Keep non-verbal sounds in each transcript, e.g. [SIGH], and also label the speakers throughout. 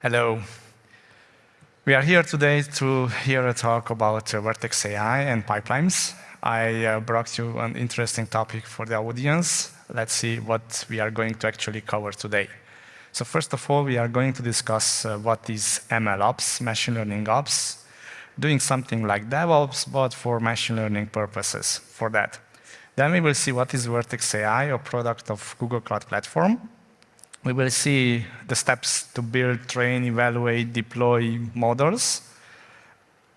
Speaker 1: Hello. We are here today to hear a talk about uh, Vertex AI and pipelines. I uh, brought you an interesting topic for the audience. Let's see what we are going to actually cover today. So first of all, we are going to discuss uh, what is ML ops, machine learning ops, doing something like DevOps, but for machine learning purposes for that. Then we will see what is Vertex AI, a product of Google Cloud Platform, we will see the steps to build, train, evaluate, deploy models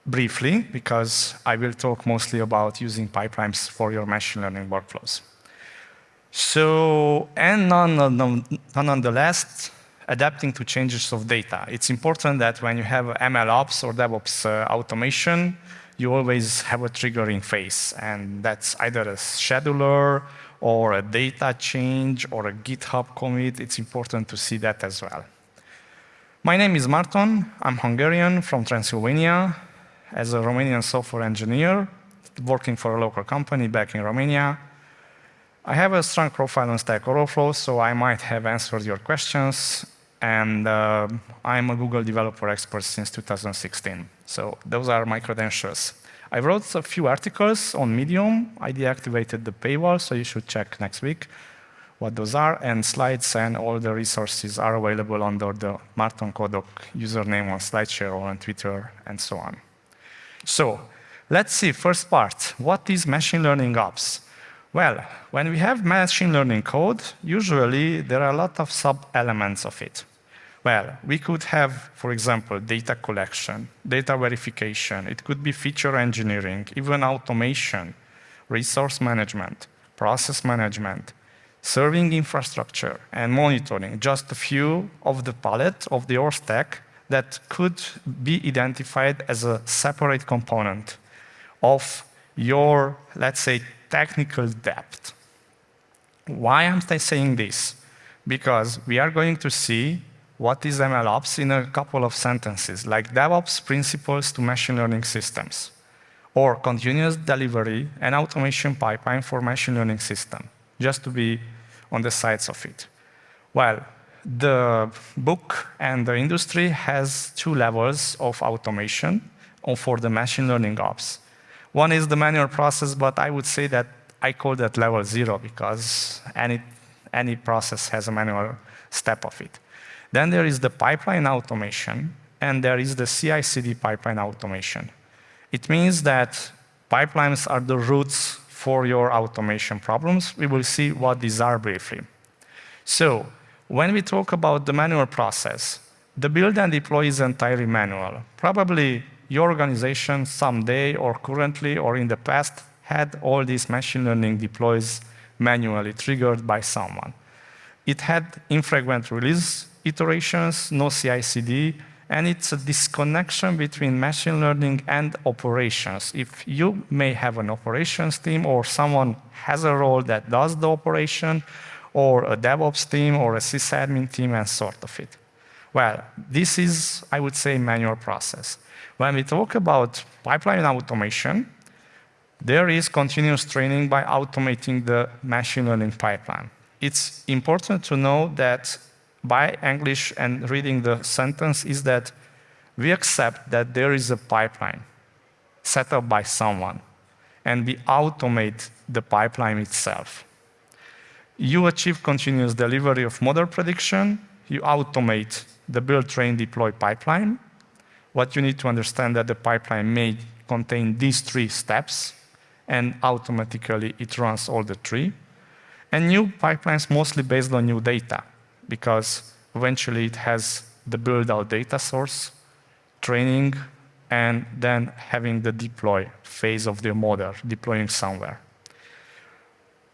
Speaker 1: briefly, because I will talk mostly about using pipelines for your machine learning workflows. So, and nonetheless, adapting to changes of data. It's important that when you have ML ops or DevOps uh, automation, you always have a triggering phase, and that's either a scheduler or a data change or a GitHub commit, it's important to see that as well. My name is Marton. I'm Hungarian from Transylvania as a Romanian software engineer working for a local company back in Romania. I have a strong profile on Stack Overflow, so I might have answered your questions. And uh, I'm a Google developer expert since 2016. So those are my credentials. I wrote a few articles on Medium. I deactivated the paywall, so you should check next week what those are. And slides and all the resources are available under the Marton Kodok username on SlideShare or on Twitter and so on. So let's see, first part, what is machine learning ops? Well, when we have machine learning code, usually there are a lot of sub-elements of it. Well, we could have, for example, data collection, data verification. It could be feature engineering, even automation, resource management, process management, serving infrastructure, and monitoring. Just a few of the palette of the OR stack that could be identified as a separate component of your, let's say, technical debt. Why am I saying this? Because we are going to see what is MLOps in a couple of sentences, like DevOps principles to machine learning systems, or continuous delivery and automation pipeline for machine learning system, just to be on the sides of it. Well, the book and the industry has two levels of automation for the machine learning ops. One is the manual process, but I would say that I call that level zero because any, any process has a manual step of it. Then there is the pipeline automation, and there is the CI/CD pipeline automation. It means that pipelines are the roots for your automation problems. We will see what these are briefly. So when we talk about the manual process, the build and deploy is entirely manual. Probably your organization someday or currently or in the past had all these machine learning deploys manually triggered by someone. It had infrequent release iterations, no CI/CD, and it's a disconnection between machine learning and operations. If you may have an operations team or someone has a role that does the operation, or a DevOps team or a sysadmin team and sort of it. Well, this is, I would say, manual process. When we talk about pipeline automation, there is continuous training by automating the machine learning pipeline. It's important to know that by English and reading the sentence is that we accept that there is a pipeline set up by someone, and we automate the pipeline itself. You achieve continuous delivery of model prediction, you automate the build, train, deploy pipeline. What you need to understand that the pipeline may contain these three steps, and automatically it runs all the three. And new pipelines mostly based on new data because eventually it has the build-out data source, training, and then having the deploy phase of the model, deploying somewhere.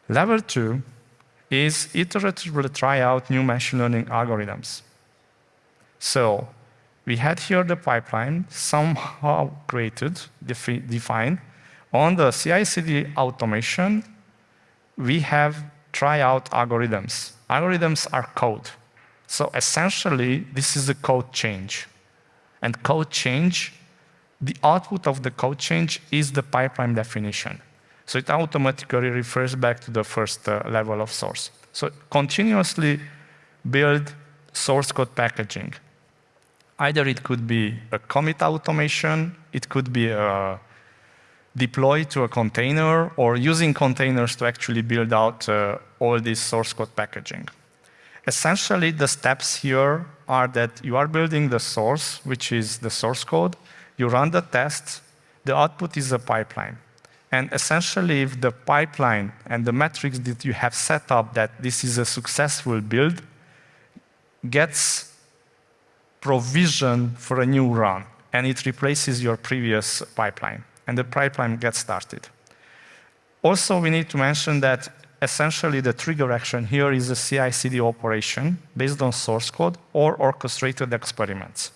Speaker 1: Level two is iteratively try out new machine learning algorithms. So we had here the pipeline somehow created, defi defined. On the CI/CD automation, we have try out algorithms. Algorithms are code. So essentially, this is a code change. And code change, the output of the code change is the pipeline definition. So it automatically refers back to the first uh, level of source. So continuously build source code packaging. Either it could be a commit automation, it could be a deploy to a container, or using containers to actually build out uh, all this source code packaging. Essentially, the steps here are that you are building the source, which is the source code. You run the test. The output is a pipeline. And essentially, if the pipeline and the metrics that you have set up that this is a successful build gets provision for a new run, and it replaces your previous pipeline, and the pipeline gets started. Also, we need to mention that essentially the trigger action here is a CI/CD operation based on source code or orchestrated experiments.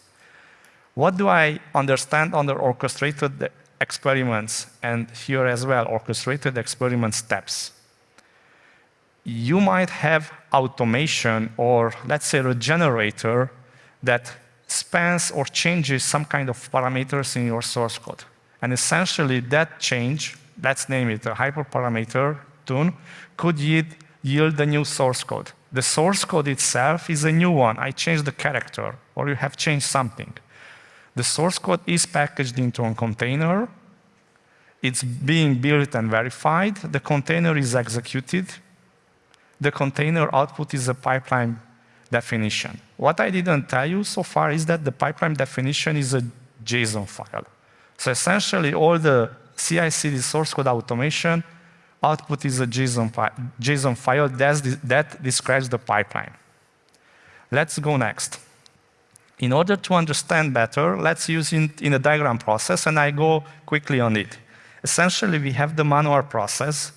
Speaker 1: What do I understand under orchestrated experiments and here as well orchestrated experiment steps? You might have automation or let's say a generator that spans or changes some kind of parameters in your source code. And essentially that change, let's name it a hyperparameter tune, could yield, a new source code. The source code itself is a new one. I changed the character, or you have changed something. The source code is packaged into a container. It's being built and verified. The container is executed. The container output is a pipeline definition. What I didn't tell you so far is that the pipeline definition is a JSON file. So essentially, all the CI/CD source code automation output is a JSON, fi JSON file that describes the pipeline. Let's go next. In order to understand better, let's use it in a diagram process, and I go quickly on it. Essentially, we have the manual process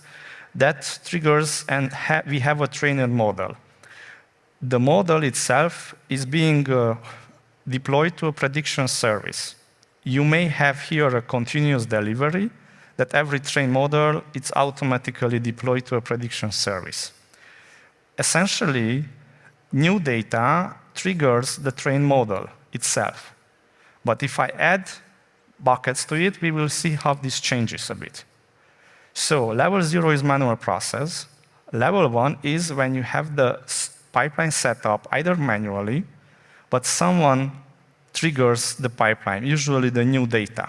Speaker 1: that triggers, and ha we have a trainer model. The model itself is being uh, deployed to a prediction service. You may have here a continuous delivery, that every train model it's automatically deployed to a prediction service. Essentially, new data triggers the train model itself. But if I add buckets to it, we will see how this changes a bit. So level zero is manual process. Level one is when you have the pipeline set up either manually, but someone triggers the pipeline, usually the new data.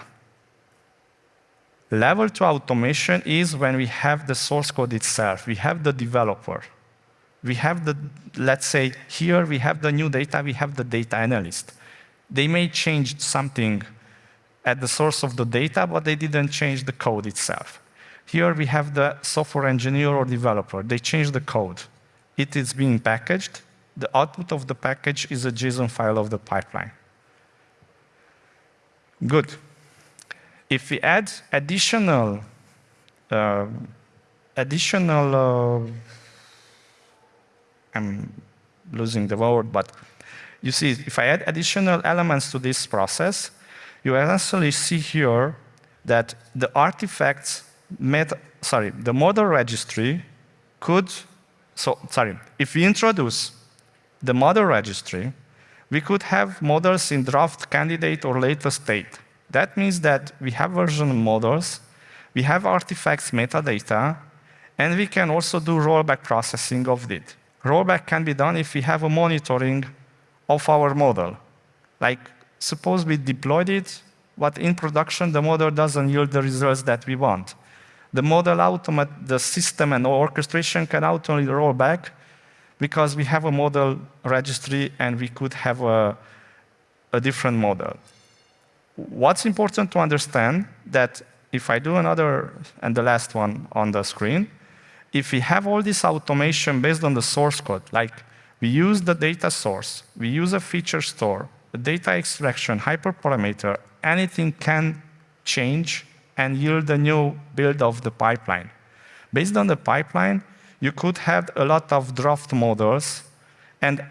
Speaker 1: Level 2 automation is when we have the source code itself. We have the developer. We have the, let's say, here we have the new data, we have the data analyst. They may change something at the source of the data, but they didn't change the code itself. Here we have the software engineer or developer. They change the code. It is being packaged. The output of the package is a JSON file of the pipeline. Good. If we add additional, uh, additional, uh, I'm losing the word, but you see, if I add additional elements to this process, you actually see here that the artifacts met, sorry, the model registry could, so, sorry, if we introduce the model registry, we could have models in draft candidate or later state. That means that we have version models, we have artifacts metadata, and we can also do rollback processing of it. Rollback can be done if we have a monitoring of our model. Like, suppose we deployed it, but in production, the model doesn't yield the results that we want. The model automate, the system and orchestration can automatically roll back because we have a model registry and we could have a, a different model what's important to understand that if I do another, and the last one on the screen, if we have all this automation based on the source code, like we use the data source, we use a feature store, the data extraction, hyperparameter, anything can change and yield a new build of the pipeline. Based on the pipeline, you could have a lot of draft models, and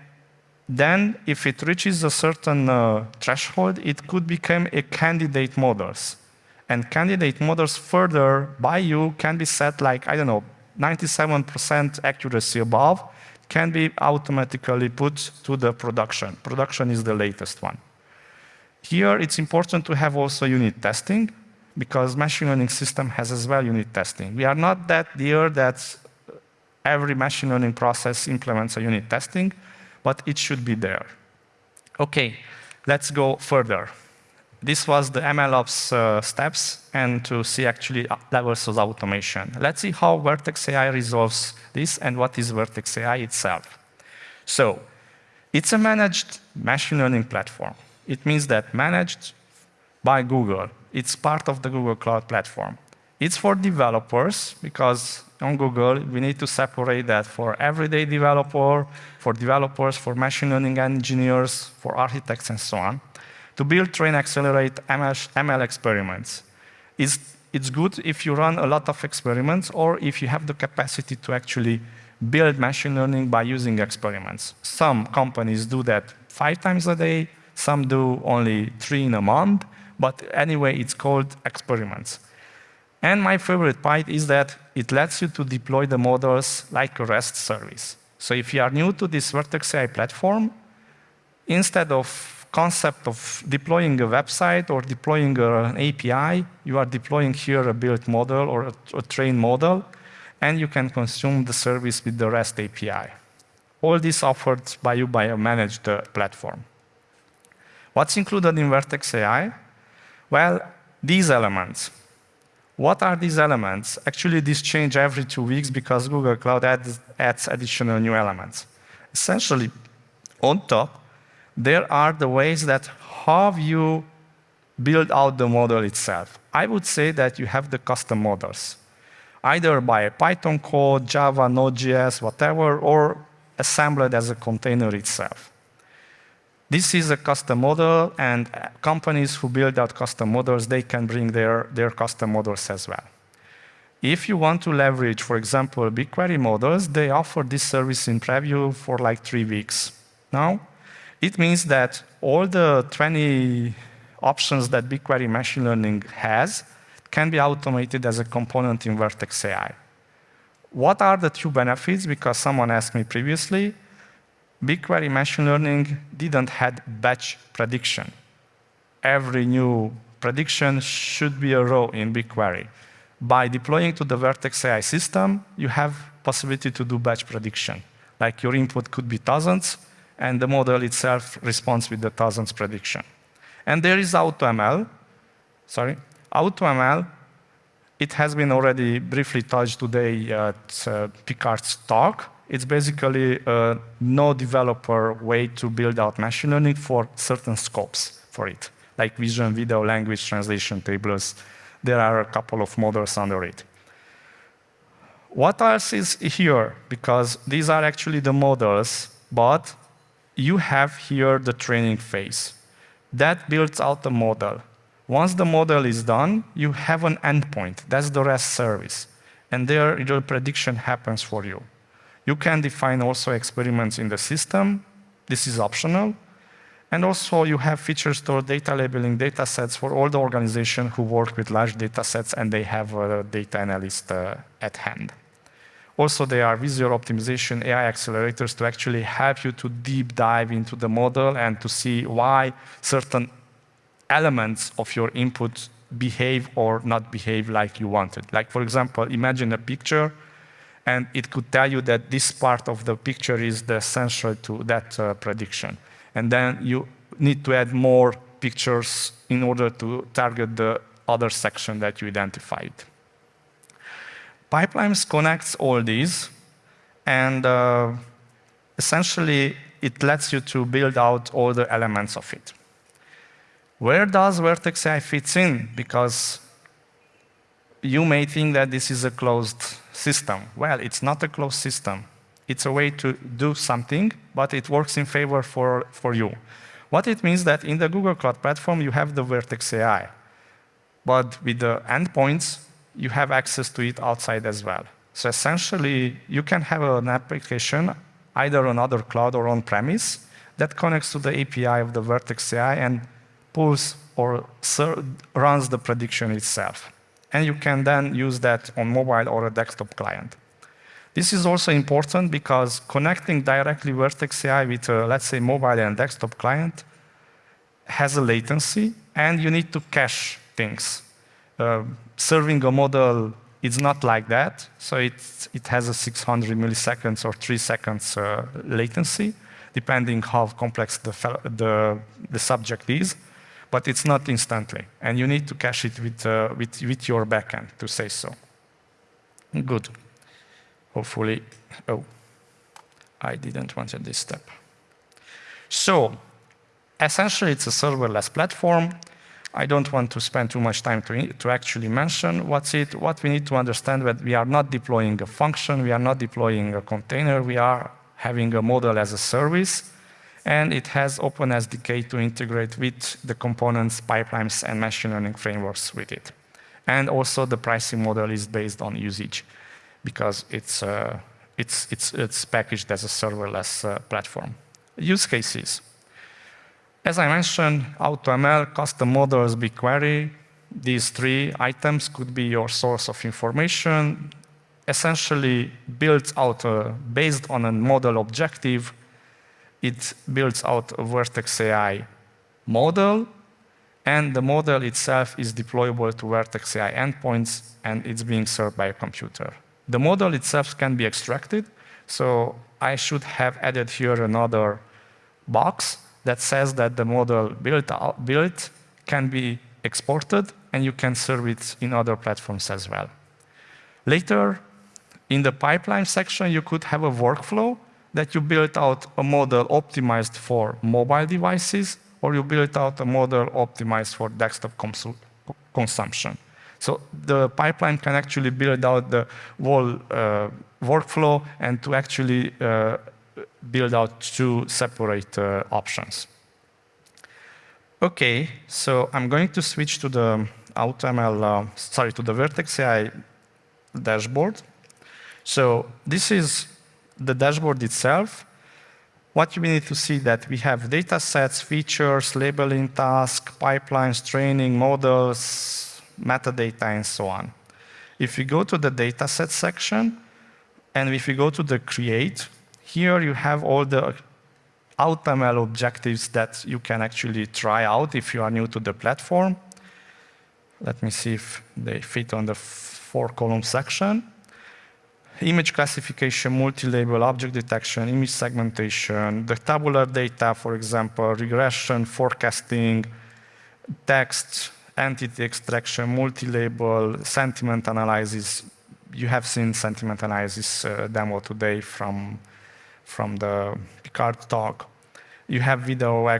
Speaker 1: then, if it reaches a certain uh, threshold, it could become a candidate models. And candidate models further by you can be set like, I don't know, 97% accuracy above, can be automatically put to the production. Production is the latest one. Here, it's important to have also unit testing, because machine learning system has as well unit testing. We are not that dear that every machine learning process implements a unit testing, but it should be there. Okay, Let's go further. This was the MLOps uh, steps and to see actually uh, levels of automation. Let's see how Vertex AI resolves this and what is Vertex AI itself. So it's a managed machine learning platform. It means that managed by Google. It's part of the Google Cloud Platform. It's for developers because on Google, we need to separate that for everyday developer, for developers, for machine learning engineers, for architects, and so on to build, train, accelerate ML, experiments. It's, it's good if you run a lot of experiments or if you have the capacity to actually build machine learning by using experiments. Some companies do that five times a day, some do only three in a month, but anyway, it's called experiments. And my favorite part is that it lets you to deploy the models like a REST service. So if you are new to this Vertex AI platform, instead of concept of deploying a website or deploying an API, you are deploying here a built model or a, a trained model, and you can consume the service with the REST API. All this offered by you by a managed uh, platform. What's included in Vertex AI? Well, these elements. What are these elements? Actually, these change every two weeks because Google Cloud adds, adds additional new elements. Essentially, on top, there are the ways that how you build out the model itself. I would say that you have the custom models, either by Python code, Java, Node.js, whatever, or assembled as a container itself. This is a custom model, and companies who build out custom models, they can bring their, their custom models as well. If you want to leverage, for example, BigQuery models, they offer this service in preview for like three weeks. Now, it means that all the 20 options that BigQuery machine learning has can be automated as a component in Vertex AI. What are the two benefits? Because someone asked me previously, BigQuery machine learning didn't had batch prediction. Every new prediction should be a row in BigQuery. By deploying to the Vertex AI system, you have possibility to do batch prediction. Like your input could be thousands, and the model itself responds with the thousands prediction. And there is AutoML. Sorry, AutoML. It has been already briefly touched today at uh, Picard's talk. It's basically a no developer way to build out machine learning for certain scopes for it, like vision, video, language, translation tables. There are a couple of models under it. What else is here? Because these are actually the models, but you have here the training phase. That builds out the model. Once the model is done, you have an endpoint. That's the REST service. And there, your prediction happens for you. You can define also experiments in the system. This is optional. And also, you have feature store data labeling data sets for all the organizations who work with large data sets and they have a data analyst uh, at hand. Also, there are visual optimization AI accelerators to actually help you to deep dive into the model and to see why certain elements of your input behave or not behave like you wanted. Like, for example, imagine a picture, and it could tell you that this part of the picture is the essential to that uh, prediction. And then you need to add more pictures in order to target the other section that you identified. Pipelines connects all these, and uh, essentially it lets you to build out all the elements of it. Where does Vertex AI fits in? Because you may think that this is a closed system. Well, it's not a closed system. It's a way to do something, but it works in favor for, for you. What it means that in the Google Cloud Platform, you have the Vertex AI. But with the endpoints, you have access to it outside as well. So essentially, you can have an application either on other cloud or on-premise that connects to the API of the Vertex AI and pulls or runs the prediction itself. And you can then use that on mobile or a desktop client. This is also important because connecting directly Vertex AI with, a, let's say, mobile and desktop client has a latency, and you need to cache things. Uh, serving a model it's not like that. So it, it has a 600 milliseconds or three seconds uh, latency. depending how complex the, the, the subject is, but it's not instantly. And you need to cache it with, uh, with, with your backend to say so. Good. Hopefully, oh, I didn't want this step. So, essentially, it's a serverless platform. I don't want to spend too much time to, to actually mention what's it. What we need to understand that we are not deploying a function, we are not deploying a container, we are having a model as a service, and it has OpenSDK to integrate with the components, pipelines, and machine learning frameworks with it. And also the pricing model is based on usage because it's, uh, it's, it's, it's packaged as a serverless uh, platform. Use cases. As I mentioned, AutoML, custom models, BigQuery, these three items could be your source of information, essentially built out, a, based on a model objective, it builds out a Vertex AI model, and the model itself is deployable to Vertex AI endpoints, and it's being served by a computer. The model itself can be extracted, so I should have added here another box that says that the model built, built can be exported and you can serve it in other platforms as well. Later, in the pipeline section, you could have a workflow that you built out a model optimized for mobile devices, or you built out a model optimized for desktop consumption. So the pipeline can actually build out the whole uh, workflow and to actually uh, build out two separate uh, options. Okay, so I'm going to switch to the AutoML, uh, sorry, to the Vertex AI dashboard. So this is the dashboard itself. What you need to see that we have data sets, features, labeling tasks, pipelines, training, models, metadata, and so on. If you go to the dataset section, and if you go to the create, here you have all the AutoML objectives that you can actually try out if you are new to the platform. Let me see if they fit on the four column section. Image classification, multi-label, object detection, image segmentation, the tabular data, for example, regression, forecasting, text, entity extraction, multi-label, sentiment analysis. You have seen sentiment analysis uh, demo today from, from the Picard talk. You have video,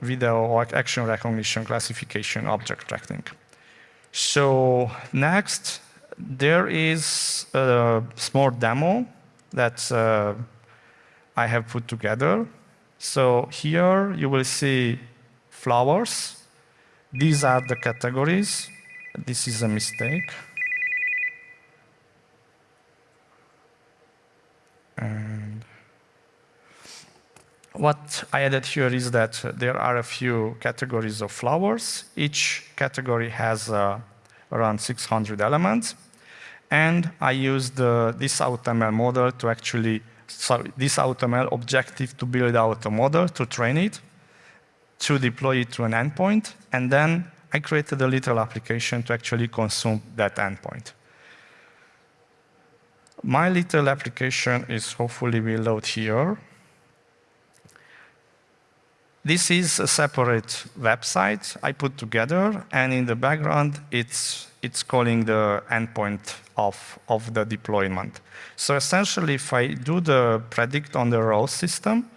Speaker 1: video action recognition, classification, object tracking. So next, there is a small demo that uh, I have put together. So here you will see flowers. These are the categories. This is a mistake. And what I added here is that there are a few categories of flowers. Each category has uh, around 600 elements. And I used uh, this AutoML model to actually, sorry, this AutoML objective to build out a model, to train it, to deploy it to an endpoint, and then I created a little application to actually consume that endpoint. My little application is hopefully will load here. This is a separate website I put together, and in the background, it's, it's calling the endpoint of, of the deployment. So essentially, if I do the predict on the row system,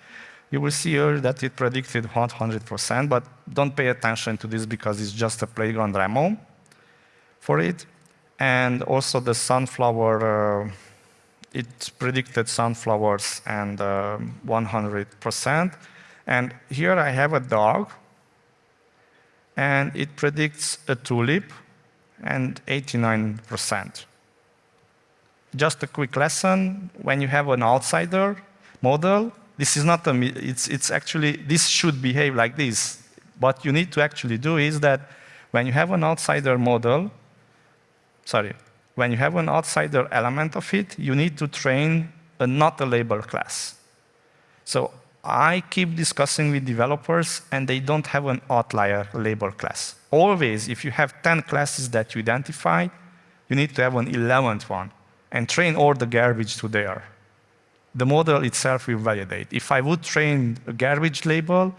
Speaker 1: you will see here that it predicted 100%, but don't pay attention to this because it's just a playground demo for it. And also the sunflower, uh, it predicted sunflowers and 100%. Uh, and here I have a dog, and it predicts a tulip and 89%. Just a quick lesson, when you have an outsider model, this is not a, it's, it's actually, this should behave like this. What you need to actually do is that when you have an outsider model, sorry, when you have an outsider element of it, you need to train a not a label class. So I keep discussing with developers and they don't have an outlier label class. Always, if you have 10 classes that you identify, you need to have an 11th one and train all the garbage to there. the model itself will validate. If I would train a garbage label,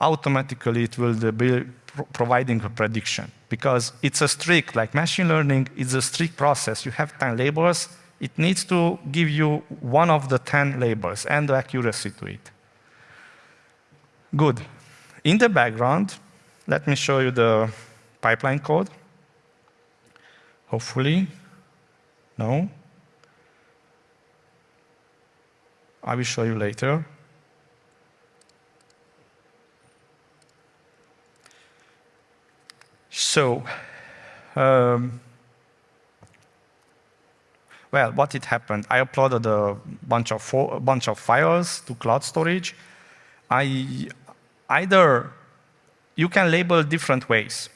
Speaker 1: automatically it will be providing a prediction because it's a strict, like machine learning, it's a strict process. You have 10 labels, it needs to give you one of the 10 labels and the accuracy to it. Good. In the background, let me show you the pipeline code. Hopefully, no. I will show you later. So, um, well, what it happened? I uploaded a bunch of a bunch of files to cloud storage. I either you can label different ways.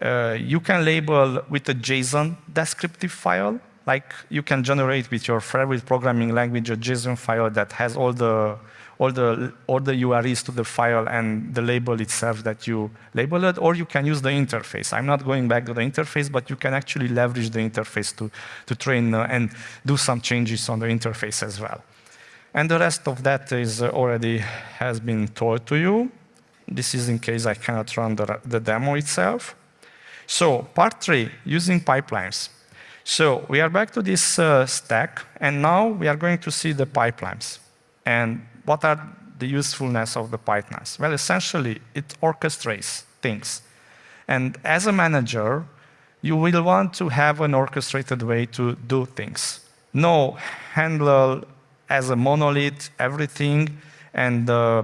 Speaker 1: Uh, you can label with a JSON descriptive file, like you can generate with your favorite programming language a JSON file that has all the all the all the URIs to the file and the label itself that you label it, or you can use the interface. I'm not going back to the interface, but you can actually leverage the interface to to train uh, and do some changes on the interface as well. And the rest of that is uh, already has been told to you. This is in case I cannot run the, the demo itself. So part three, using pipelines. So we are back to this uh, stack, and now we are going to see the pipelines. And what are the usefulness of the pipelines? Well, essentially, it orchestrates things. And as a manager, you will want to have an orchestrated way to do things. No handle as a monolith everything, and uh,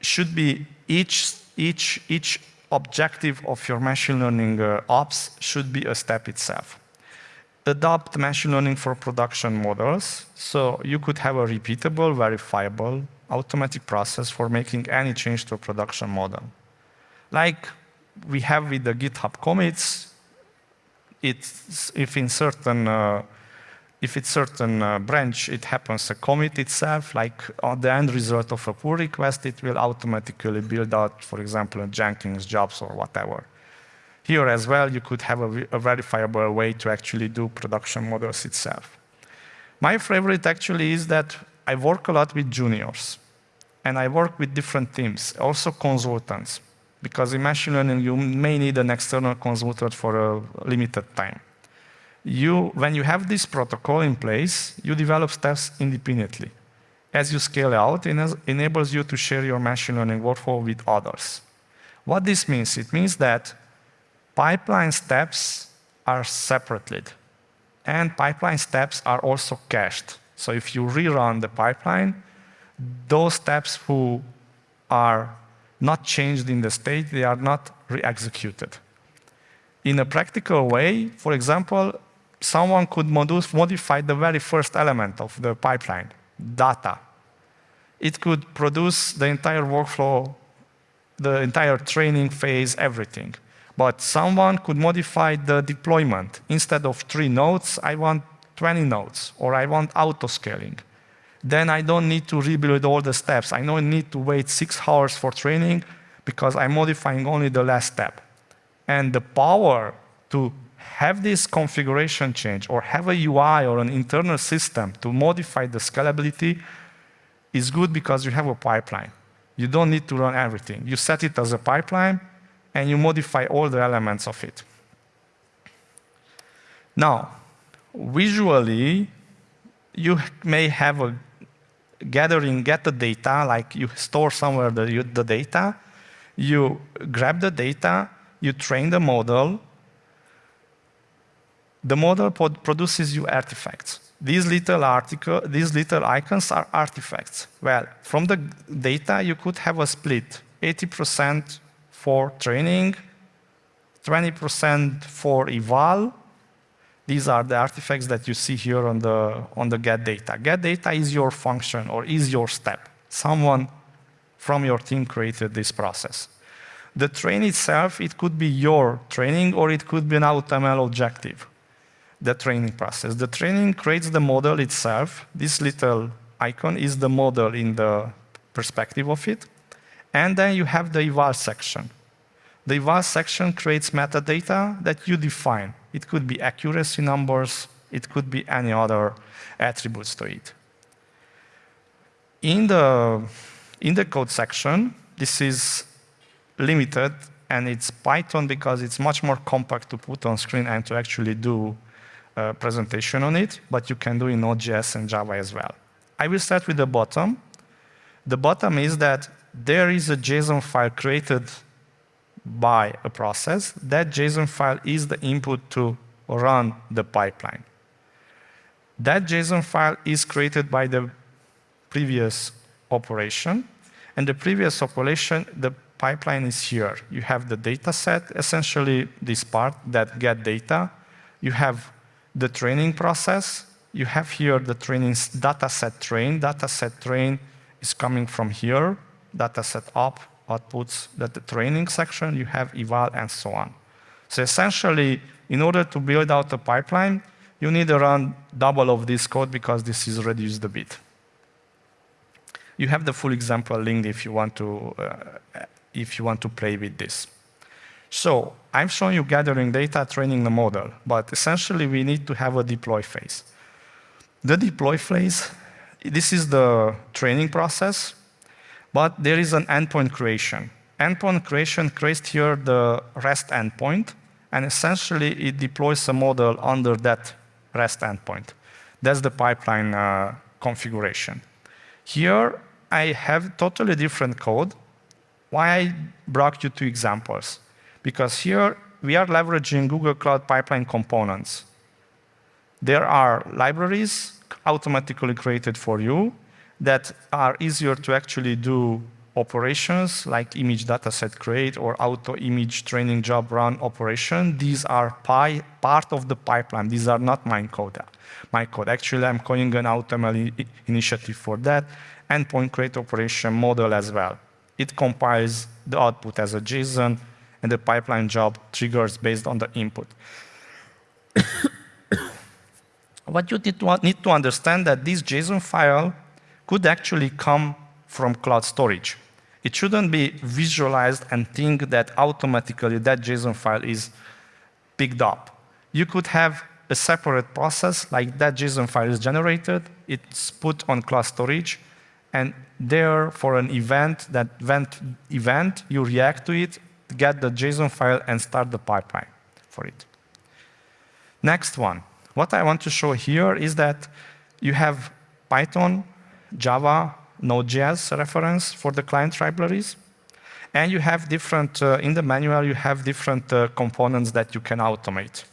Speaker 1: should be each, each, each objective of your machine learning uh, ops should be a step itself. Adopt machine learning for production models. So you could have a repeatable, verifiable, automatic process for making any change to a production model. Like we have with the GitHub commits, it's, if in certain uh, if it's certain uh, branch, it happens a commit itself, like on the end result of a pull request, it will automatically build out, for example, Jenkins jobs or whatever. Here as well, you could have a, a verifiable way to actually do production models itself. My favorite actually is that I work a lot with juniors, and I work with different teams, also consultants, because in machine learning, you may need an external consultant for a limited time you, when you have this protocol in place, you develop steps independently. As you scale out, it enables you to share your machine learning workflow with others. What this means? It means that pipeline steps are separated, and pipeline steps are also cached. So if you rerun the pipeline, those steps who are not changed in the state, they are not re-executed. In a practical way, for example, someone could modify the very first element of the pipeline, data. It could produce the entire workflow, the entire training phase, everything. But someone could modify the deployment. Instead of three nodes, I want 20 nodes, or I want auto-scaling. Then I don't need to rebuild all the steps. I don't need to wait six hours for training because I'm modifying only the last step. And the power to have this configuration change or have a UI or an internal system to modify the scalability is good because you have a pipeline. You don't need to run everything. You set it as a pipeline and you modify all the elements of it. Now, visually, you may have a gathering, get the data, like you store somewhere the, the data, you grab the data, you train the model, the model produces you artifacts. These little, article, these little icons are artifacts. Well, from the data, you could have a split, 80% for training, 20% for eval. These are the artifacts that you see here on the, on the get data. Get data is your function or is your step. Someone from your team created this process. The train itself, it could be your training or it could be an AutoML objective the training process. The training creates the model itself. This little icon is the model in the perspective of it. And then you have the eval section. The eval section creates metadata that you define. It could be accuracy numbers. It could be any other attributes to it. in the, in the code section, this is limited and it's Python because it's much more compact to put on screen and to actually do a presentation on it, but you can do in Node.js and Java as well. I will start with the bottom. The bottom is that there is a JSON file created by a process. That JSON file is the input to run the pipeline. That JSON file is created by the previous operation, and the previous operation, the pipeline is here. You have the data set, essentially this part that get data. You have the training process. You have here the training data set train. Data set train is coming from here. Data set up outputs that the training section. You have eval and so on. So essentially, in order to build out a pipeline, you need run double of this code because this is reduced a bit. You have the full example linked if you want to uh, if you want to play with this. So I'm showing you gathering data, training the model, but essentially we need to have a deploy phase. The deploy phase, this is the training process, but there is an endpoint creation. Endpoint creation creates here the REST endpoint, and essentially it deploys a model under that REST endpoint. That's the pipeline uh, configuration. Here I have totally different code why I brought you two examples? Because here we are leveraging Google Cloud Pipeline components. There are libraries automatically created for you that are easier to actually do operations like image dataset create or auto image training job run operation. These are part of the pipeline. These are not my code. My code. Actually, I'm calling an AutoML initiative for that. Endpoint create operation model as well it compiles the output as a JSON, and the pipeline job triggers based on the input. [COUGHS] what you need to, need to understand that this JSON file could actually come from cloud storage. It shouldn't be visualized and think that automatically that JSON file is picked up. You could have a separate process like that JSON file is generated, it's put on cloud storage, and there for an event, that event, event, you react to it, get the JSON file and start the pipeline for it. Next one. What I want to show here is that you have Python, Java, Node.js reference for the client libraries. And you have different, uh, in the manual, you have different uh, components that you can automate.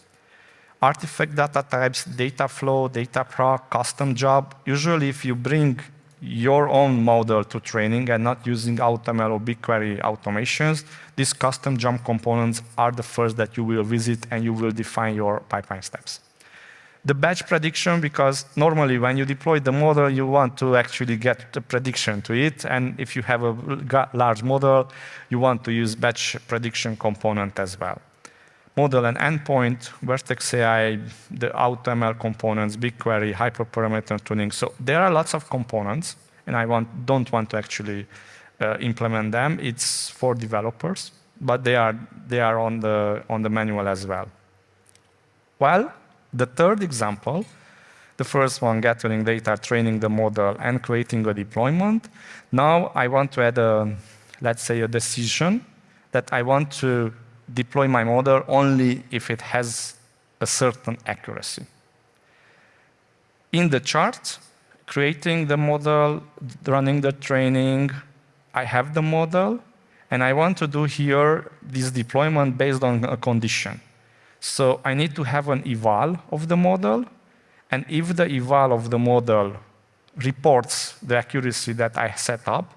Speaker 1: Artifact data types, data flow, Dataproc, custom job. Usually if you bring your own model to training and not using AutoML or BigQuery automations, these custom job components are the first that you will visit and you will define your pipeline steps. The batch prediction, because normally when you deploy the model, you want to actually get the prediction to it. And if you have a large model, you want to use batch prediction component as well. Model and endpoint, Vertex AI, the AutoML components, BigQuery, hyperparameter tuning. So there are lots of components, and I want, don't want to actually uh, implement them. It's for developers, but they are, they are on, the, on the manual as well. Well, the third example, the first one, gathering data, training the model, and creating a deployment. Now I want to add a, let's say, a decision that I want to deploy my model only if it has a certain accuracy. In the chart, creating the model, running the training, I have the model, and I want to do here this deployment based on a condition. So I need to have an eval of the model, and if the eval of the model reports the accuracy that I set up,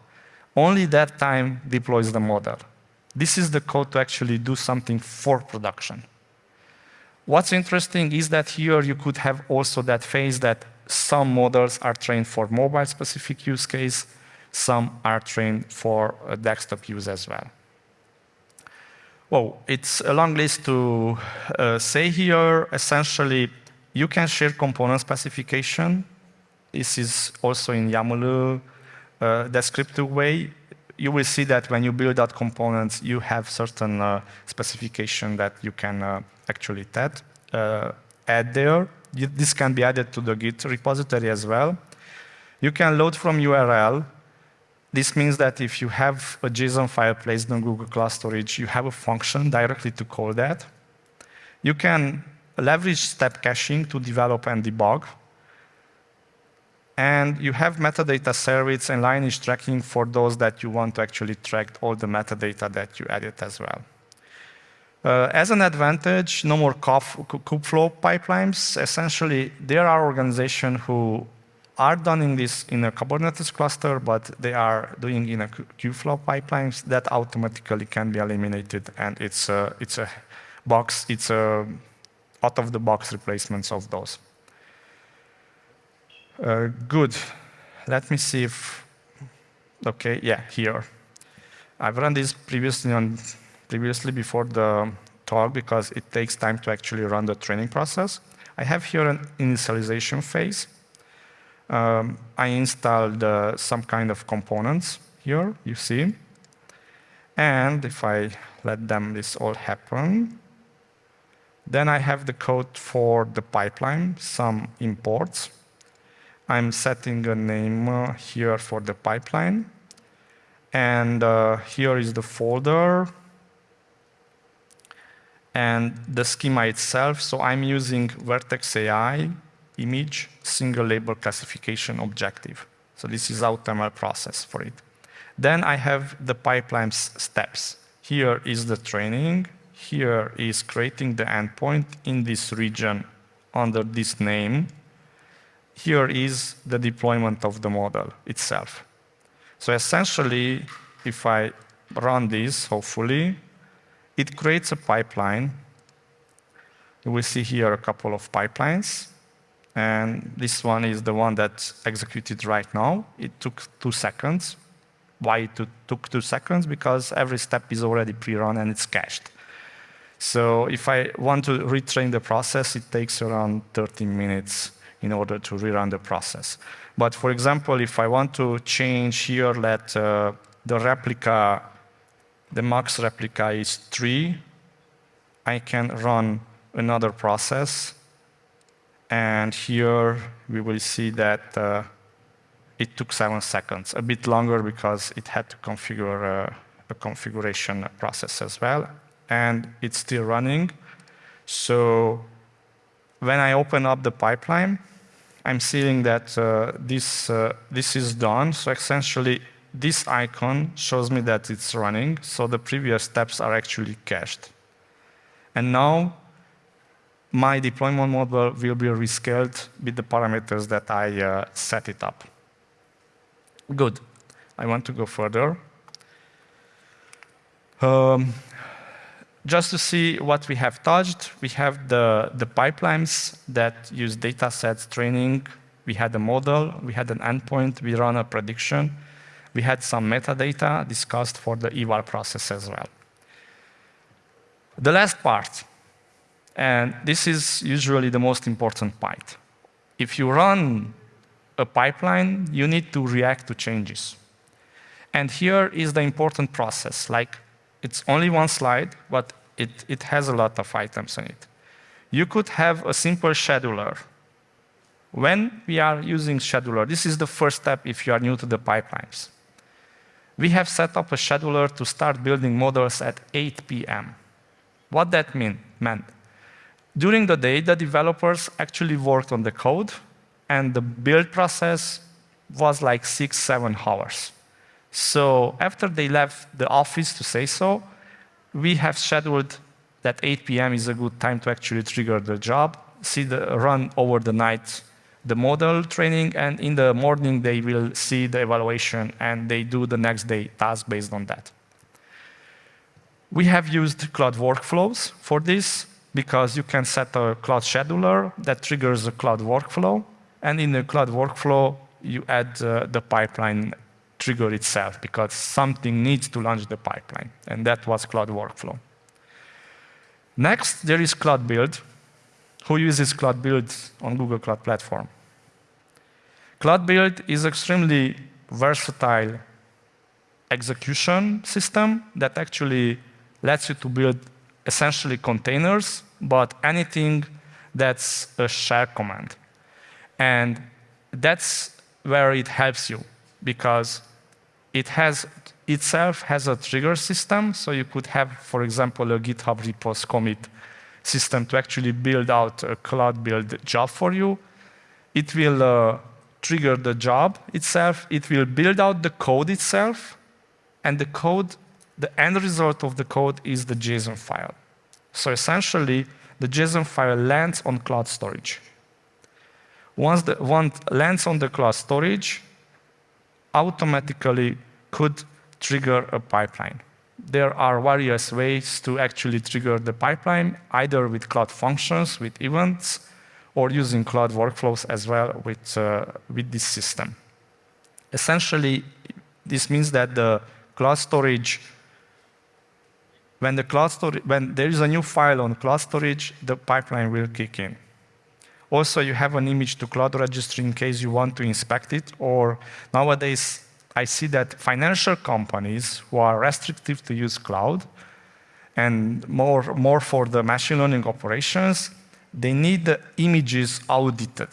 Speaker 1: only that time deploys the model. This is the code to actually do something for production. What's interesting is that here you could have also that phase that some models are trained for mobile specific use case, some are trained for desktop use as well. Well, it's a long list to uh, say here. Essentially, you can share component specification. This is also in YAML uh, descriptive way you will see that when you build out components, you have certain uh, specification that you can uh, actually add, uh, add there. This can be added to the Git repository as well. You can load from URL. This means that if you have a JSON file placed on Google Cloud Storage, you have a function directly to call that. You can leverage step caching to develop and debug. And you have metadata service and lineage tracking for those that you want to actually track all the metadata that you added as well. Uh, as an advantage, no more Kubeflow pipelines. Essentially, there are organizations who are doing this in a Kubernetes cluster, but they are doing in a Kubeflow pipelines that automatically can be eliminated, and it's a, it's a box, it's a out-of-the-box replacements of those. Uh, good. Let me see if, okay, yeah, here. I've run this previously on previously before the talk because it takes time to actually run the training process. I have here an initialization phase. Um, I installed uh, some kind of components here, you see. And if I let them this all happen, then I have the code for the pipeline, some imports. I'm setting a name uh, here for the pipeline. And uh, here is the folder and the schema itself. So I'm using Vertex AI image single label classification objective. So this is AutoML process for it. Then I have the pipeline's steps. Here is the training. Here is creating the endpoint in this region under this name. Here is the deployment of the model itself. So essentially, if I run this, hopefully, it creates a pipeline. We see here a couple of pipelines. And this one is the one that's executed right now. It took two seconds. Why it took two seconds? Because every step is already pre-run and it's cached. So if I want to retrain the process, it takes around 30 minutes in order to rerun the process. But for example, if I want to change here, let uh, the replica the max replica is 3, I can run another process. And here we will see that uh, it took seven seconds, a bit longer because it had to configure uh, a configuration process as well. And it's still running. So when I open up the pipeline, I'm seeing that uh, this, uh, this is done. So essentially, this icon shows me that it's running, so the previous steps are actually cached. And now, my deployment model will be rescaled with the parameters that I uh, set it up. Good. I want to go further. Um, just to see what we have touched, we have the, the pipelines that use data sets training. We had a model, we had an endpoint, we run a prediction, we had some metadata discussed for the eval process as well. The last part, and this is usually the most important part. If you run a pipeline, you need to react to changes. And here is the important process. Like, it's only one slide, but it, it has a lot of items in it. You could have a simple scheduler. When we are using scheduler, this is the first step if you are new to the pipelines we have set up a scheduler to start building models at 8 p.m. What that mean, meant? During the day, the developers actually worked on the code, and the build process was like six, seven hours. So after they left the office, to say so, we have scheduled that 8 p.m. is a good time to actually trigger the job, see the run over the night the model training, and in the morning they will see the evaluation and they do the next day task based on that. We have used Cloud Workflows for this because you can set a Cloud Scheduler that triggers a Cloud Workflow, and in the Cloud Workflow you add uh, the pipeline trigger itself because something needs to launch the pipeline, and that was Cloud Workflow. Next, there is Cloud Build. Who uses Cloud Build on Google Cloud Platform? Cloud Build is extremely versatile execution system that actually lets you to build essentially containers, but anything that's a shell command. And that's where it helps you because it has itself has a trigger system. So you could have, for example, a GitHub repos commit system to actually build out a cloud build job for you. It will uh, trigger the job itself. It will build out the code itself. And the code, the end result of the code is the JSON file. So essentially, the JSON file lands on cloud storage. Once the one lands on the cloud storage, automatically could trigger a pipeline. There are various ways to actually trigger the pipeline, either with cloud functions, with events, or using cloud workflows as well with, uh, with this system. Essentially, this means that the cloud storage, when, the cloud storage, when there is a new file on cloud storage, the pipeline will kick in. Also, you have an image to cloud registry in case you want to inspect it, or nowadays I see that financial companies who are restrictive to use cloud and more, more for the machine learning operations, they need the images audited.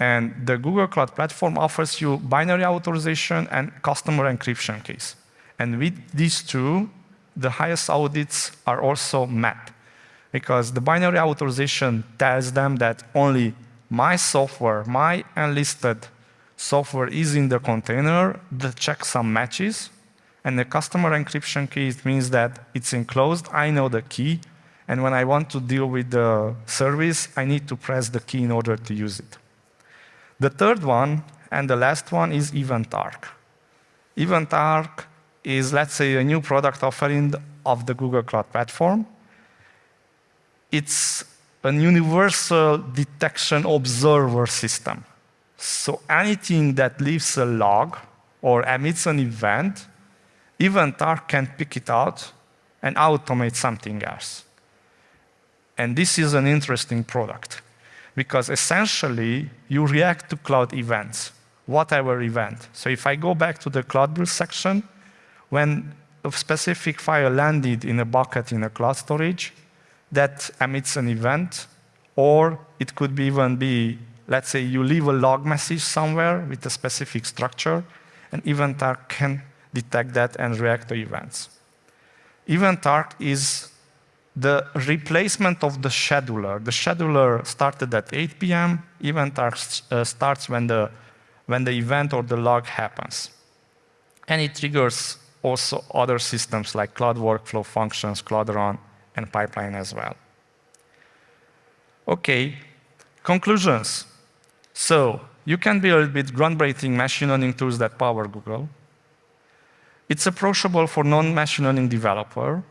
Speaker 1: And the Google Cloud Platform offers you binary authorization and customer encryption keys. And with these two, the highest audits are also met. Because the binary authorization tells them that only my software, my enlisted software is in the container, the checksum matches, and the customer encryption key it means that it's enclosed, I know the key, and when I want to deal with the service, I need to press the key in order to use it. The third one, and the last one, is EventArc. EventArc is, let's say, a new product offering of the Google Cloud Platform. It's a universal detection observer system. So anything that leaves a log or emits an event, EventArc can pick it out and automate something else. And this is an interesting product because essentially you react to cloud events, whatever event. So if I go back to the cloud build section, when a specific file landed in a bucket in a cloud storage, that emits an event, or it could be even be Let's say you leave a log message somewhere with a specific structure, and EventArc can detect that and react to events. EventArc is the replacement of the scheduler. The scheduler started at 8 p.m. EventArc uh, starts when the, when the event or the log happens. And it triggers also other systems like Cloud Workflow functions, Cloud Run, and pipeline as well. Okay, conclusions. So you can build with groundbreaking machine learning tools that power Google. It's approachable for non-machine learning developer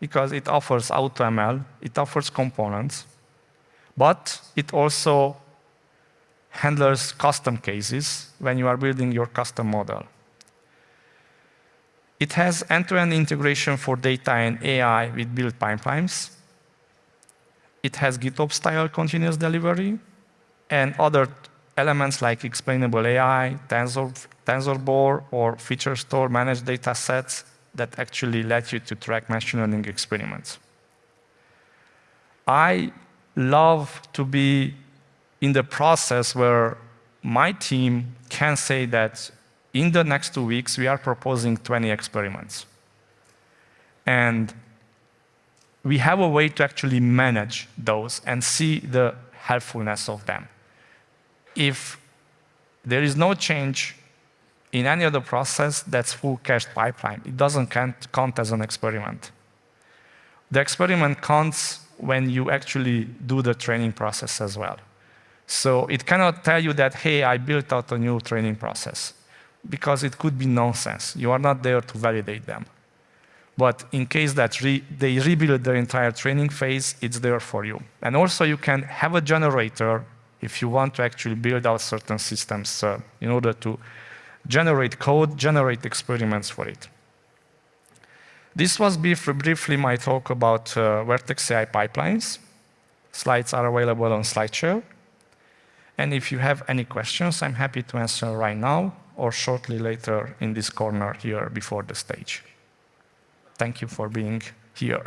Speaker 1: because it offers AutoML, it offers components, but it also handles custom cases when you are building your custom model. It has end-to-end -end integration for data and AI with build pipelines. It has GitOps-style continuous delivery and other elements like explainable AI, Tensor, TensorBoard, or feature store managed data sets that actually let you to track machine learning experiments. I love to be in the process where my team can say that in the next two weeks, we are proposing 20 experiments. And we have a way to actually manage those and see the helpfulness of them if there is no change in any of the process, that's full cached pipeline. It doesn't count, count as an experiment. The experiment counts when you actually do the training process as well. So it cannot tell you that, hey, I built out a new training process, because it could be nonsense. You are not there to validate them. But in case that re they rebuild the entire training phase, it's there for you. And also you can have a generator if you want to actually build out certain systems uh, in order to generate code, generate experiments for it. This was brief, briefly my talk about uh, Vertex AI pipelines. Slides are available on SlideShare. And if you have any questions, I'm happy to answer right now or shortly later in this corner here before the stage. Thank you for being here.